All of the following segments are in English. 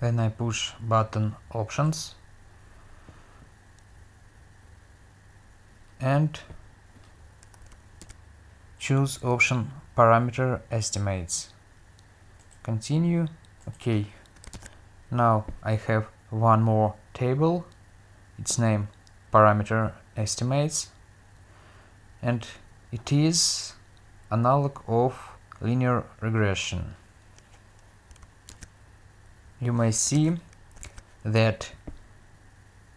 then I push button options. And choose option parameter estimates. Continue. Okay now I have one more table. Its name parameter estimates. And it is analog of linear regression you may see that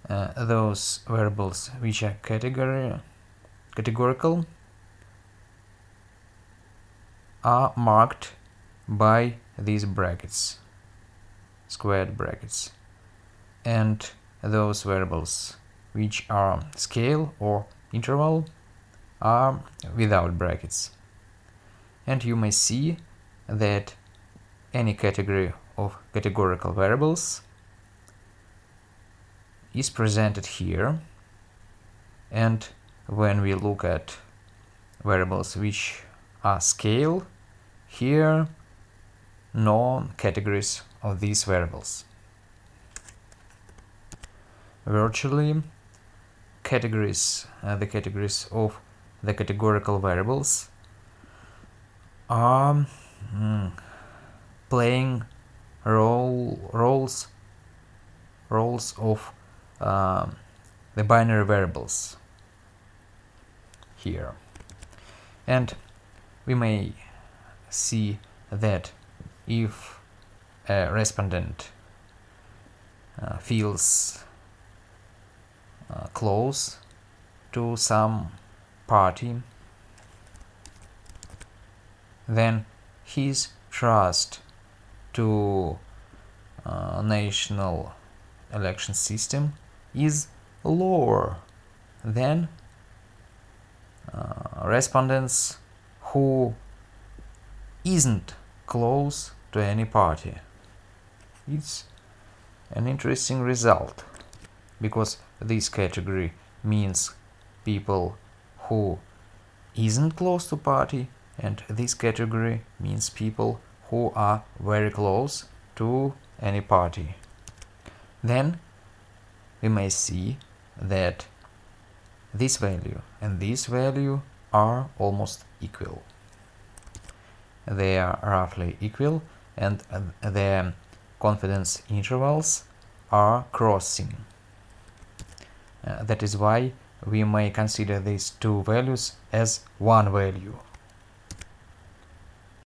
uh, those variables which are category categorical are marked by these brackets squared brackets and those variables which are scale or interval are without brackets. And you may see that any category of categorical variables is presented here. And when we look at variables which are scale here no categories of these variables. Virtually categories uh, the categories of the categorical variables are mm, playing role roles roles of um, the binary variables here. And we may see that if a respondent uh, feels uh, close to some party then his trust to uh, national election system is lower than uh, respondents who isn't close to any party. It's an interesting result because this category means people who isn't close to party and this category means people who are very close to any party. Then we may see that this value and this value are almost equal. They are roughly equal and the confidence intervals are crossing. Uh, that is why we may consider these two values as one value.